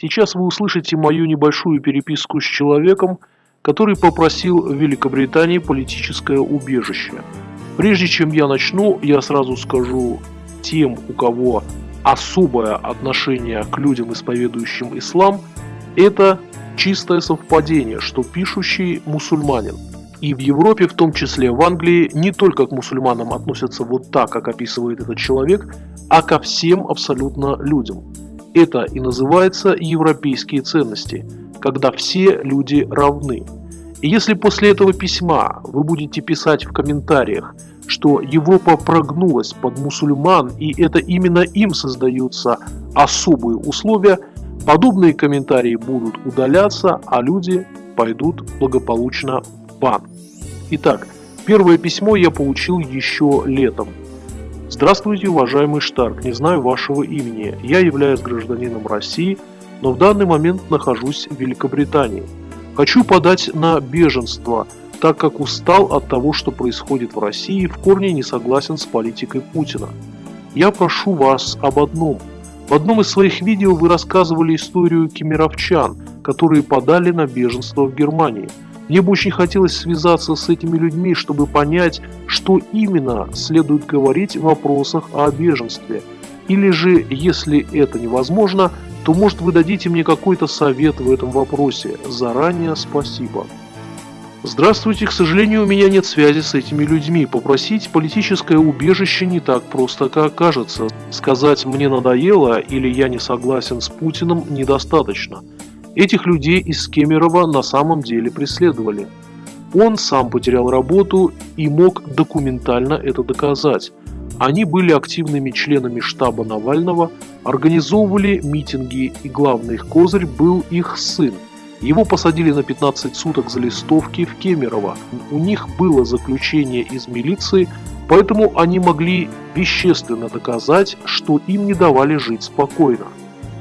Сейчас вы услышите мою небольшую переписку с человеком, который попросил в Великобритании политическое убежище. Прежде чем я начну, я сразу скажу тем, у кого особое отношение к людям, исповедующим ислам, это чистое совпадение, что пишущий мусульманин. И в Европе, в том числе в Англии, не только к мусульманам относятся вот так, как описывает этот человек, а ко всем абсолютно людям. Это и называется европейские ценности, когда все люди равны. И если после этого письма вы будете писать в комментариях, что Европа прогнулась под мусульман и это именно им создаются особые условия, подобные комментарии будут удаляться, а люди пойдут благополучно в бан. Итак, первое письмо я получил еще летом. Здравствуйте, уважаемый Штарк, не знаю вашего имени. Я являюсь гражданином России, но в данный момент нахожусь в Великобритании. Хочу подать на беженство, так как устал от того, что происходит в России и в корне не согласен с политикой Путина. Я прошу вас об одном. В одном из своих видео вы рассказывали историю кемеровчан, которые подали на беженство в Германии – бы очень хотелось связаться с этими людьми, чтобы понять, что именно следует говорить в вопросах о беженстве. Или же, если это невозможно, то может вы дадите мне какой-то совет в этом вопросе. Заранее спасибо. Здравствуйте, к сожалению, у меня нет связи с этими людьми. Попросить политическое убежище не так просто, как кажется. Сказать «мне надоело» или «я не согласен с Путиным» недостаточно. Этих людей из Кемерово на самом деле преследовали. Он сам потерял работу и мог документально это доказать. Они были активными членами штаба Навального, организовывали митинги и главный их козырь был их сын. Его посадили на 15 суток за листовки в Кемерово. У них было заключение из милиции, поэтому они могли вещественно доказать, что им не давали жить спокойно.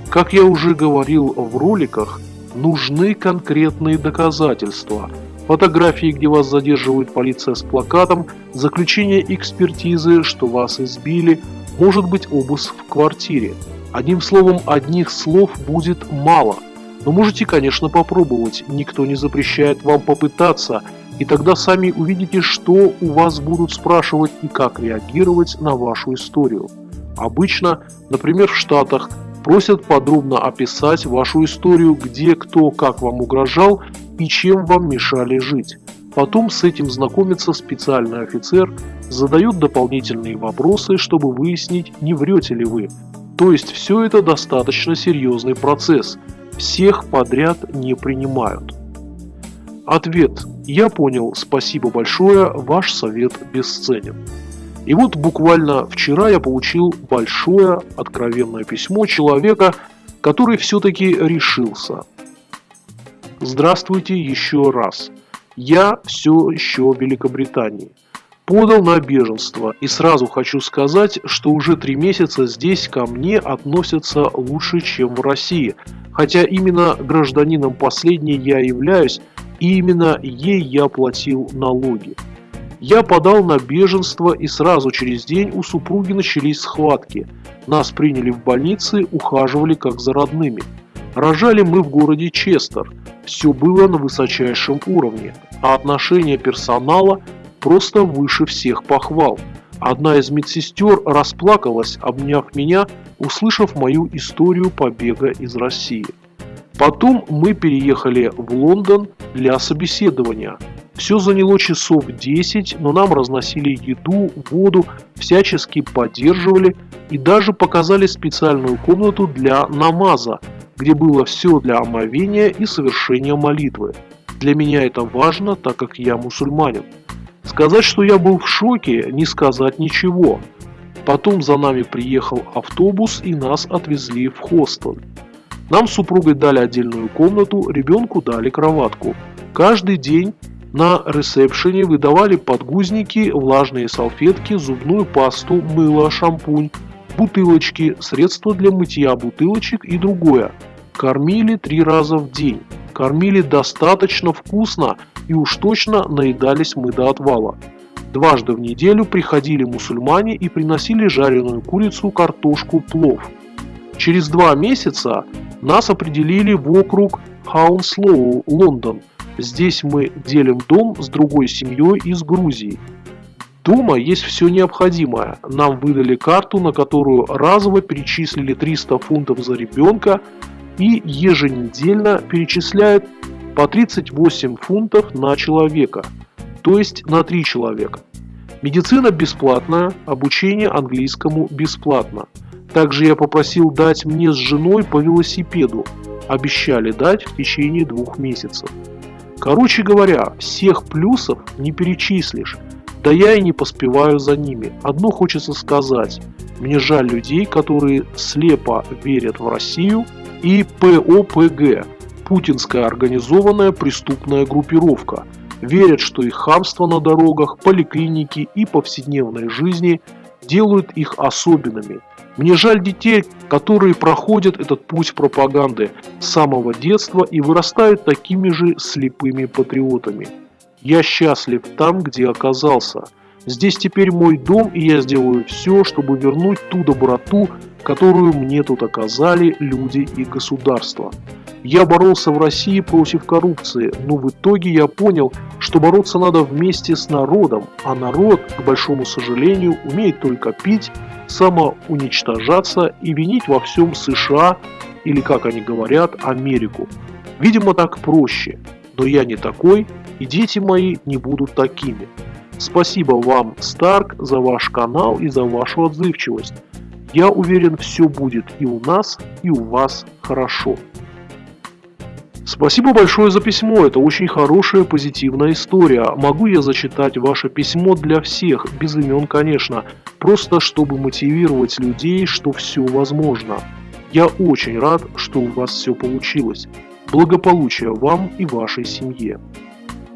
Как я уже говорил в роликах, нужны конкретные доказательства. Фотографии, где вас задерживает полиция с плакатом, заключение экспертизы, что вас избили, может быть обыск в квартире. Одним словом, одних слов будет мало. Но можете, конечно, попробовать, никто не запрещает вам попытаться, и тогда сами увидите, что у вас будут спрашивать и как реагировать на вашу историю. Обычно, например, в Штатах Просят подробно описать вашу историю, где кто как вам угрожал и чем вам мешали жить. Потом с этим знакомится специальный офицер, задает дополнительные вопросы, чтобы выяснить, не врете ли вы. То есть все это достаточно серьезный процесс. Всех подряд не принимают. Ответ. Я понял, спасибо большое, ваш совет бесценен. И вот буквально вчера я получил большое откровенное письмо человека, который все-таки решился. Здравствуйте еще раз. Я все еще в Великобритании. Подал на беженство и сразу хочу сказать, что уже три месяца здесь ко мне относятся лучше, чем в России. Хотя именно гражданином последней я являюсь, и именно ей я платил налоги. Я подал на беженство и сразу через день у супруги начались схватки. Нас приняли в больнице, ухаживали как за родными. Рожали мы в городе Честер. Все было на высочайшем уровне, а отношение персонала просто выше всех похвал. Одна из медсестер расплакалась, обняв меня, услышав мою историю побега из России. Потом мы переехали в Лондон для собеседования. Все заняло часов 10, но нам разносили еду, воду, всячески поддерживали и даже показали специальную комнату для намаза, где было все для омовения и совершения молитвы. Для меня это важно, так как я мусульманин. Сказать, что я был в шоке, не сказать ничего. Потом за нами приехал автобус и нас отвезли в хостел. Нам с супругой дали отдельную комнату, ребенку дали кроватку. Каждый день на ресепшене выдавали подгузники, влажные салфетки, зубную пасту, мыло, шампунь, бутылочки, средства для мытья бутылочек и другое. Кормили три раза в день. Кормили достаточно вкусно и уж точно наедались мы до отвала. Дважды в неделю приходили мусульмане и приносили жареную курицу, картошку, плов. Через два месяца Нас определили в округ Хаунслоу, Лондон. Здесь мы делим дом с другой семьей из Грузии. Дома есть все необходимое. Нам выдали карту, на которую разово перечислили 300 фунтов за ребенка и еженедельно перечисляют по 38 фунтов на человека, то есть на 3 человека. Медицина бесплатная, обучение английскому бесплатно. Также я попросил дать мне с женой по велосипеду. Обещали дать в течение двух месяцев. Короче говоря, всех плюсов не перечислишь. Да я и не поспеваю за ними. Одно хочется сказать. Мне жаль людей, которые слепо верят в Россию и ПОПГ – путинская организованная преступная группировка. Верят, что их хамство на дорогах, поликлиники и повседневной жизни делают их особенными. Мне жаль детей, которые проходят этот путь пропаганды с самого детства и вырастают такими же слепыми патриотами. Я счастлив там, где оказался. Здесь теперь мой дом, и я сделаю все, чтобы вернуть ту доброту, которую мне тут оказали люди и государство. Я боролся в России против коррупции, но в итоге я понял, что бороться надо вместе с народом, а народ, к большому сожалению, умеет только пить, самоуничтожаться и винить во всем США или, как они говорят, Америку. Видимо, так проще, но я не такой, и дети мои не будут такими. Спасибо вам, Старк, за ваш канал и за вашу отзывчивость. Я уверен, все будет и у нас, и у вас хорошо. Спасибо большое за письмо, это очень хорошая позитивная история. Могу я зачитать ваше письмо для всех, без имен, конечно, просто чтобы мотивировать людей, что все возможно. Я очень рад, что у вас все получилось. Благополучия вам и вашей семье.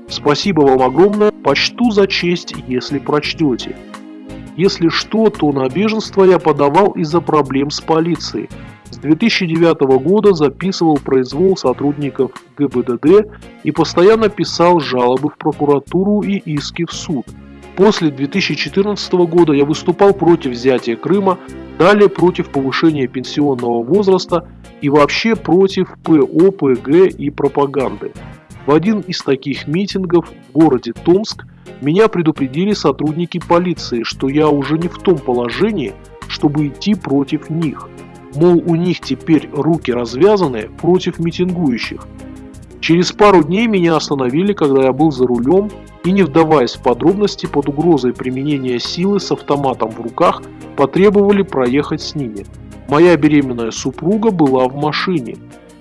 Спасибо вам огромное, почту за честь, если прочтете. Если что, то на беженство я подавал из-за проблем с полицией. С 2009 года записывал произвол сотрудников ГБДД и постоянно писал жалобы в прокуратуру и иски в суд. После 2014 года я выступал против взятия Крыма, далее против повышения пенсионного возраста и вообще против ПО, ПГ и пропаганды. В один из таких митингов в городе Томск меня предупредили сотрудники полиции, что я уже не в том положении, чтобы идти против них. Мол, у них теперь руки развязаны против митингующих. Через пару дней меня остановили, когда я был за рулем, и не вдаваясь в подробности, под угрозой применения силы с автоматом в руках, потребовали проехать с ними. Моя беременная супруга была в машине.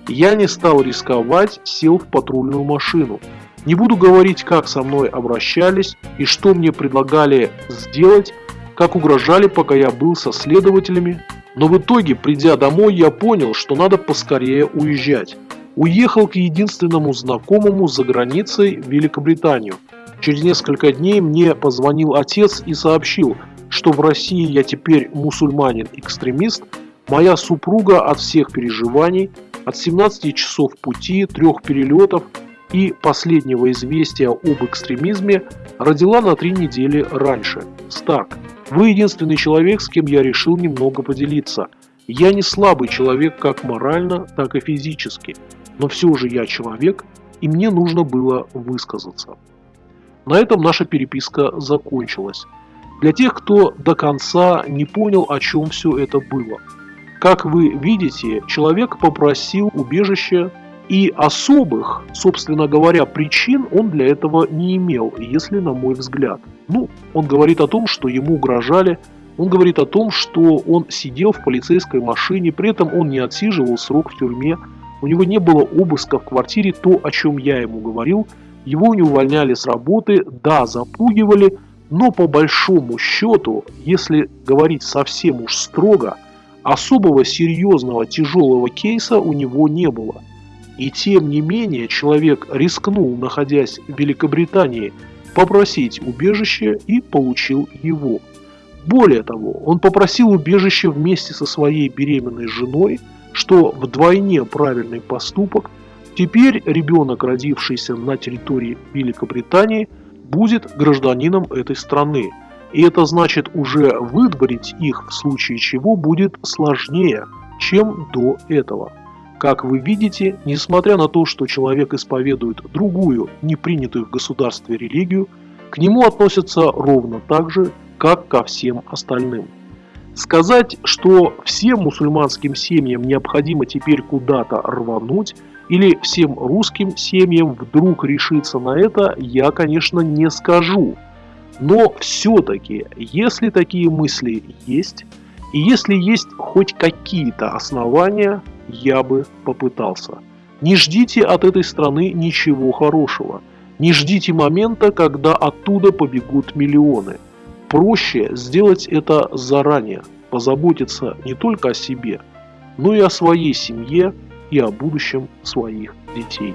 Я не стал рисковать, сел в патрульную машину. Не буду говорить, как со мной обращались и что мне предлагали сделать, как угрожали, пока я был со следователями. Но в итоге, придя домой, я понял, что надо поскорее уезжать. Уехал к единственному знакомому за границей в Великобританию. Через несколько дней мне позвонил отец и сообщил, что в России я теперь мусульманин-экстремист, моя супруга от всех переживаний от 17 часов пути, трех перелетов и последнего известия об экстремизме родила на три недели раньше. Старк, вы единственный человек, с кем я решил немного поделиться. Я не слабый человек как морально, так и физически, но все же я человек, и мне нужно было высказаться. На этом наша переписка закончилась. Для тех, кто до конца не понял, о чем все это было – как вы видите, человек попросил убежище и особых, собственно говоря, причин он для этого не имел, если на мой взгляд. Ну, он говорит о том, что ему угрожали, он говорит о том, что он сидел в полицейской машине, при этом он не отсиживал срок в тюрьме, у него не было обыска в квартире, то, о чем я ему говорил, его не увольняли с работы, да, запугивали, но по большому счету, если говорить совсем уж строго, Особого серьезного тяжелого кейса у него не было. И тем не менее человек рискнул, находясь в Великобритании, попросить убежище и получил его. Более того, он попросил убежище вместе со своей беременной женой, что вдвойне правильный поступок. Теперь ребенок, родившийся на территории Великобритании, будет гражданином этой страны, и это значит уже выдворить их в случае чего будет сложнее, чем до этого. Как вы видите, несмотря на то, что человек исповедует другую, не принятую в государстве религию, к нему относятся ровно так же, как ко всем остальным. Сказать, что всем мусульманским семьям необходимо теперь куда-то рвануть, или всем русским семьям вдруг решиться на это, я, конечно, не скажу. Но все-таки, если такие мысли есть, и если есть хоть какие-то основания, я бы попытался. Не ждите от этой страны ничего хорошего. Не ждите момента, когда оттуда побегут миллионы. Проще сделать это заранее, позаботиться не только о себе, но и о своей семье и о будущем своих детей.